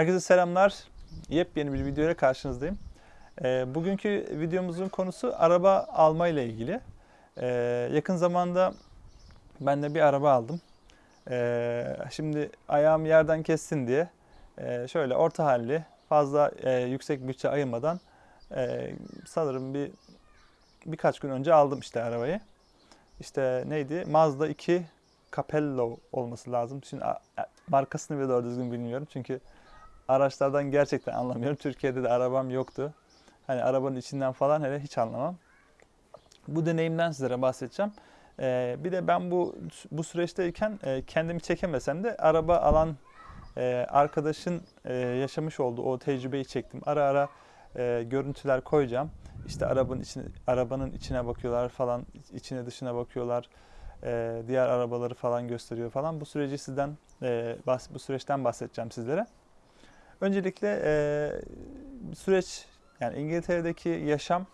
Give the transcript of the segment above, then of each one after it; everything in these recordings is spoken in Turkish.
Herkese selamlar. Yepyeni bir videoyla karşınızdayım. Ee, bugünkü videomuzun konusu araba alma ile ilgili. Ee, yakın zamanda ben de bir araba aldım. Ee, şimdi ayağım yerden kessin diye e, şöyle orta halli, fazla e, yüksek bütçe ayırmadan e, sanırım bir birkaç gün önce aldım işte arabayı. İşte neydi? Mazda 2 Capello olması lazım. Şimdi markasını bile doğru düzgün bilmiyorum çünkü araçlardan gerçekten anlamıyorum. Türkiye'de de arabam yoktu. Hani arabanın içinden falan hele hiç anlamam. Bu deneyimden sizlere bahsedeceğim. Ee, bir de ben bu bu süreçteyken e, kendimi çekemesem de araba alan e, arkadaşın e, yaşamış olduğu o tecrübeyi çektim. Ara ara e, görüntüler koyacağım. İşte arabanın içine, arabanın içine bakıyorlar falan, içine dışına bakıyorlar. E, diğer arabaları falan gösteriyor falan. Bu süreci sizden e, bu süreçten bahsedeceğim sizlere. Öncelikle e, süreç yani İngiltere'deki yaşam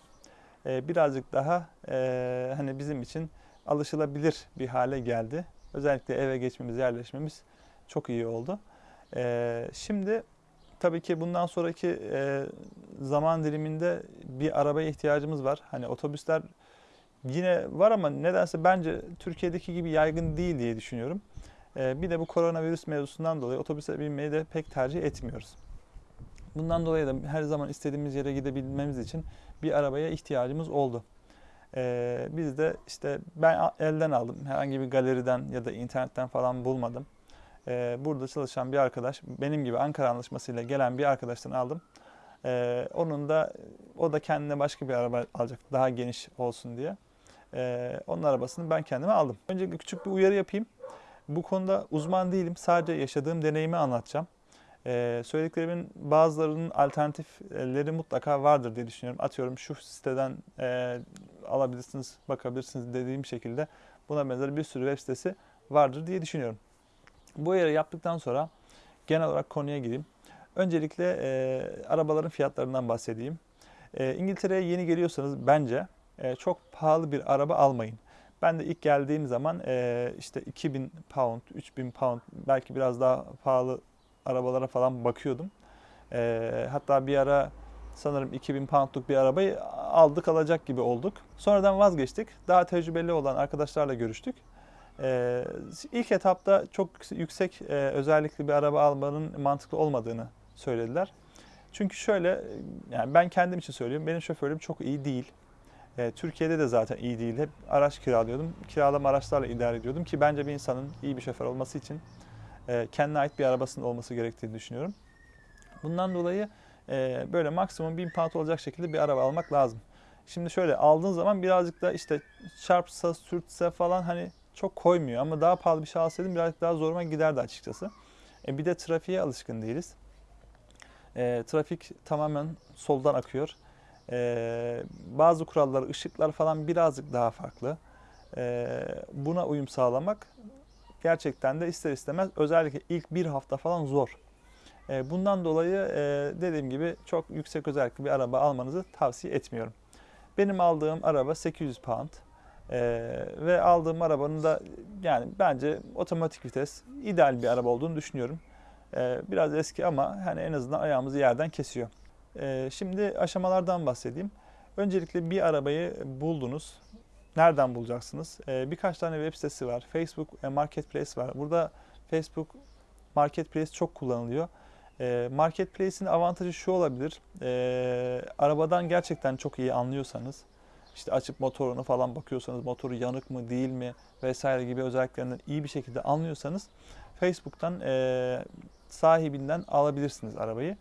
e, birazcık daha e, hani bizim için alışılabilir bir hale geldi. Özellikle eve geçmemiz, yerleşmemiz çok iyi oldu. E, şimdi tabii ki bundan sonraki e, zaman diliminde bir arabaya ihtiyacımız var. Hani otobüsler yine var ama nedense bence Türkiye'deki gibi yaygın değil diye düşünüyorum. E, bir de bu koronavirüs mevzusundan dolayı otobüse binmeyi de pek tercih etmiyoruz. Bundan dolayı da her zaman istediğimiz yere gidebilmemiz için bir arabaya ihtiyacımız oldu. Ee, biz de işte ben elden aldım. Herhangi bir galeriden ya da internetten falan bulmadım. Ee, burada çalışan bir arkadaş, benim gibi Ankara Anlaşması'yla gelen bir arkadaştan aldım. Ee, onun da o da kendine başka bir araba alacak daha geniş olsun diye. Ee, onun arabasını ben kendime aldım. Öncelikle küçük bir uyarı yapayım. Bu konuda uzman değilim. Sadece yaşadığım deneyimi anlatacağım. Ee, söylediklerimin bazılarının alternatifleri mutlaka vardır diye düşünüyorum. Atıyorum şu siteden e, alabilirsiniz, bakabilirsiniz dediğim şekilde buna benzer bir sürü web sitesi vardır diye düşünüyorum. Bu yeri yaptıktan sonra genel olarak konuya gireyim. Öncelikle e, arabaların fiyatlarından bahsedeyim. E, İngiltere'ye yeni geliyorsanız bence e, çok pahalı bir araba almayın. Ben de ilk geldiğim zaman e, işte 2000 pound, 3000 pound belki biraz daha pahalı arabalara falan bakıyordum. Ee, hatta bir ara sanırım 2000 poundluk bir arabayı aldık alacak gibi olduk. Sonradan vazgeçtik. Daha tecrübeli olan arkadaşlarla görüştük. Ee, ilk etapta çok yüksek e, özellikli bir araba almanın mantıklı olmadığını söylediler. Çünkü şöyle, yani ben kendim için söylüyorum, benim şoförlüğüm çok iyi değil. Ee, Türkiye'de de zaten iyi değil. Hep araç kiralıyordum. Kiralama araçlarla idare ediyordum ki bence bir insanın iyi bir şoför olması için e, kendine ait bir arabasının olması gerektiğini düşünüyorum. Bundan dolayı e, böyle maksimum 1000 pound olacak şekilde bir araba almak lazım. Şimdi şöyle aldığın zaman birazcık da işte çarpsa, sürtse falan hani çok koymuyor ama daha pahalı bir şey alsaydım birazcık daha zoruma giderdi açıkçası. E, bir de trafiğe alışkın değiliz. E, trafik tamamen soldan akıyor. E, bazı kurallar, ışıklar falan birazcık daha farklı. E, buna uyum sağlamak gerçekten de ister istemez özellikle ilk bir hafta falan zor. E, Bundan dolayı e, dediğim gibi çok yüksek özellikli bir araba almanızı tavsiye etmiyorum. Benim aldığım araba 800 pound E, ve aldığım arabanın da yani bence otomatik vites ideal bir araba olduğunu düşünüyorum. E, Biraz eski ama hani en azından ayağımızı yerden kesiyor. E, Şimdi aşamalardan bahsedeyim. Öncelikle bir arabayı buldunuz. Nereden bulacaksınız? Ee, birkaç tane web sitesi var. Facebook Marketplace var. Burada Facebook Marketplace çok kullanılıyor. Ee, Marketplace'in avantajı şu olabilir. Ee, arabadan gerçekten çok iyi anlıyorsanız, işte açıp motorunu falan bakıyorsanız, motoru yanık mı değil mi vesaire gibi özelliklerinden iyi bir şekilde anlıyorsanız, Facebook'tan sahibinden alabilirsiniz arabayı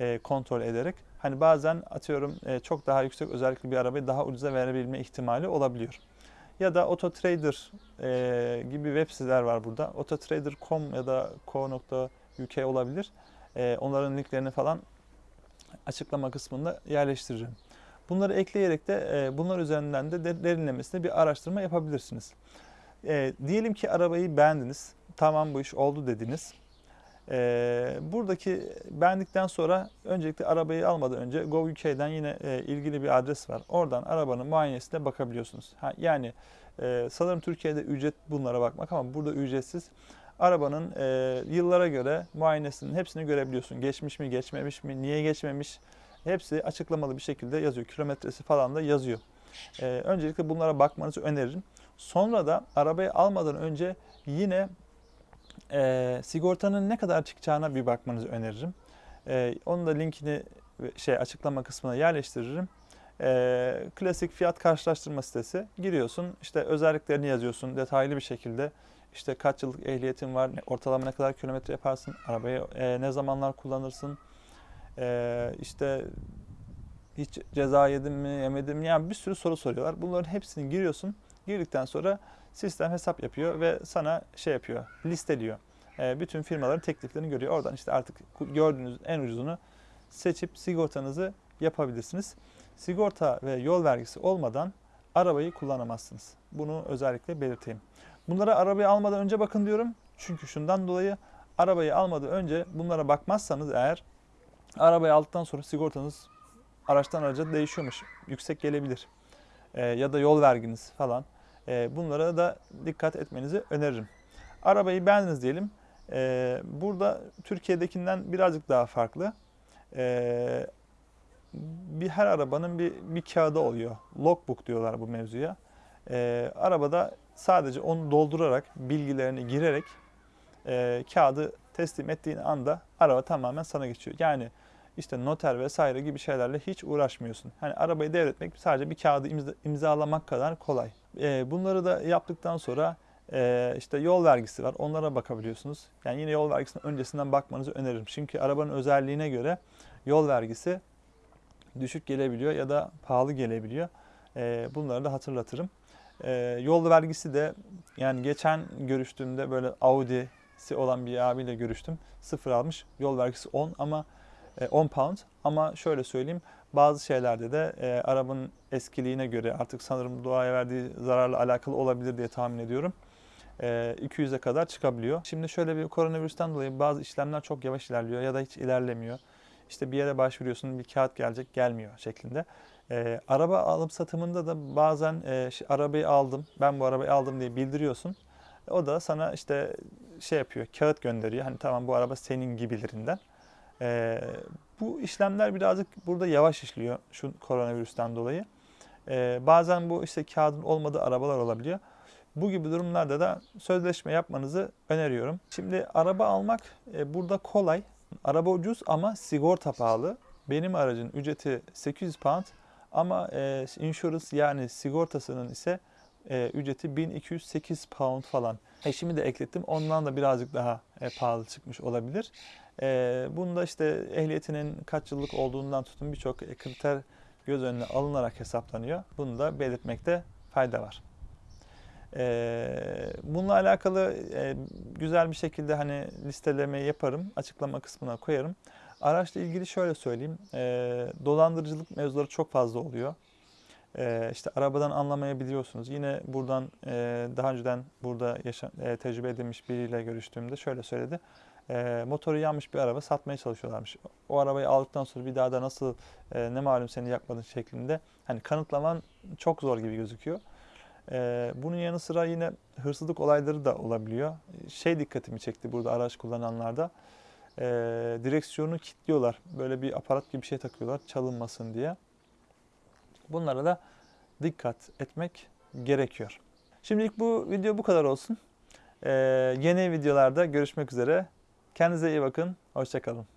e, kontrol ederek. Hani bazen atıyorum e, çok daha yüksek özellikli bir arabayı daha ucuza verebilme ihtimali olabiliyor. Ya da Autotrader e, gibi web siteler var burada. Autotrader.com ya da co.uk olabilir. E, onların linklerini falan açıklama kısmında yerleştiririm. Bunları ekleyerek de e, bunlar üzerinden de de- derinlemesine bir araştırma yapabilirsiniz. E, diyelim ki arabayı beğendiniz. Tamam bu iş oldu dediniz. Ee, buradaki beğendikten sonra öncelikle arabayı almadan önce Go.uk'den yine e, ilgili bir adres var. Oradan arabanın muayenesine bakabiliyorsunuz. Ha, yani e, sanırım Türkiye'de ücret bunlara bakmak ama burada ücretsiz. arabanın e, yıllara göre muayenesinin hepsini görebiliyorsun. Geçmiş mi, geçmemiş mi, niye geçmemiş hepsi açıklamalı bir şekilde yazıyor. Kilometresi falan da yazıyor. E, öncelikle bunlara bakmanızı öneririm. Sonra da arabayı almadan önce yine e, sigortanın ne kadar çıkacağına bir bakmanızı öneririm. E, onun da linkini şey açıklama kısmına yerleştiririm. E, klasik fiyat karşılaştırma sitesi. Giriyorsun, işte özelliklerini yazıyorsun detaylı bir şekilde. İşte kaç yıllık ehliyetin var, ortalama ne kadar kilometre yaparsın, arabayı e, ne zamanlar kullanırsın, e, işte hiç ceza yedin mi, yemedin mi? Yani bir sürü soru soruyorlar. Bunların hepsini giriyorsun. Girdikten sonra sistem hesap yapıyor ve sana şey yapıyor, listeliyor. E, bütün firmaların tekliflerini görüyor. Oradan işte artık gördüğünüz en ucuzunu seçip sigortanızı yapabilirsiniz. Sigorta ve yol vergisi olmadan arabayı kullanamazsınız. Bunu özellikle belirteyim. Bunlara arabayı almadan önce bakın diyorum. Çünkü şundan dolayı arabayı almadan önce bunlara bakmazsanız eğer arabayı aldıktan sonra sigortanız araçtan araca değişiyormuş. Yüksek gelebilir. Ee, ya da yol verginiz falan. Ee, bunlara da dikkat etmenizi öneririm. Arabayı beğendiniz diyelim. Ee, burada Türkiye'dekinden birazcık daha farklı. Ee, bir her arabanın bir, bir kağıdı oluyor. Logbook diyorlar bu mevzuya. Arabada sadece onu doldurarak, bilgilerini girerek e, kağıdı teslim ettiğin anda araba tamamen sana geçiyor. Yani işte noter vesaire gibi şeylerle hiç uğraşmıyorsun. Hani arabayı devretmek sadece bir kağıdı imza- imzalamak kadar kolay. Ee, bunları da yaptıktan sonra e, işte yol vergisi var. Onlara bakabiliyorsunuz. Yani yine yol vergisine öncesinden bakmanızı öneririm. Çünkü arabanın özelliğine göre yol vergisi düşük gelebiliyor ya da pahalı gelebiliyor. Ee, bunları da hatırlatırım. Ee, yol vergisi de yani geçen görüştüğümde böyle Audi'si olan bir abiyle görüştüm. Sıfır almış. Yol vergisi 10 ama e, 10 pound ama şöyle söyleyeyim bazı şeylerde de e, arabanın eskiliğine göre artık sanırım doğaya verdiği zararla alakalı olabilir diye tahmin ediyorum. E, 200'e kadar çıkabiliyor. Şimdi şöyle bir koronavirüsten dolayı bazı işlemler çok yavaş ilerliyor ya da hiç ilerlemiyor. İşte bir yere başvuruyorsun bir kağıt gelecek gelmiyor şeklinde. E, araba alım satımında da bazen e, arabayı aldım ben bu arabayı aldım diye bildiriyorsun. O da sana işte şey yapıyor kağıt gönderiyor. Hani tamam bu araba senin gibilerinden. Ee, bu işlemler birazcık burada yavaş işliyor şu koronavirüsten dolayı. Ee, bazen bu işte kağıdın olmadığı arabalar olabiliyor. Bu gibi durumlarda da sözleşme yapmanızı öneriyorum. Şimdi araba almak e, burada kolay. Araba ucuz ama sigorta pahalı. Benim aracın ücreti 800 pound ama e, insurance yani sigortasının ise e, ücreti 1208 pound falan. Eşimi de eklettim. Ondan da birazcık daha e, pahalı çıkmış olabilir. E, bunda işte ehliyetinin kaç yıllık olduğundan tutun birçok e, kriter göz önüne alınarak hesaplanıyor. Bunu da belirtmekte fayda var. E, bununla alakalı e, güzel bir şekilde hani listelemeyi yaparım. Açıklama kısmına koyarım. Araçla ilgili şöyle söyleyeyim. E, dolandırıcılık mevzuları çok fazla oluyor. E, işte arabadan anlamayabiliyorsunuz. Yine buradan e, daha önceden burada yaşa, e, tecrübe edilmiş biriyle görüştüğümde şöyle söyledi. E, motoru yanmış bir araba satmaya çalışıyorlarmış. O arabayı aldıktan sonra bir daha da nasıl ne malum seni yakmadın şeklinde hani kanıtlaman çok zor gibi gözüküyor. Bunun yanı sıra yine hırsızlık olayları da olabiliyor. Şey dikkatimi çekti burada araç kullananlarda. Direksiyonu kilitliyorlar. Böyle bir aparat gibi bir şey takıyorlar çalınmasın diye. Bunlara da dikkat etmek gerekiyor. Şimdilik bu video bu kadar olsun. Ee, yeni videolarda görüşmek üzere. Kendinize iyi bakın. Hoşçakalın.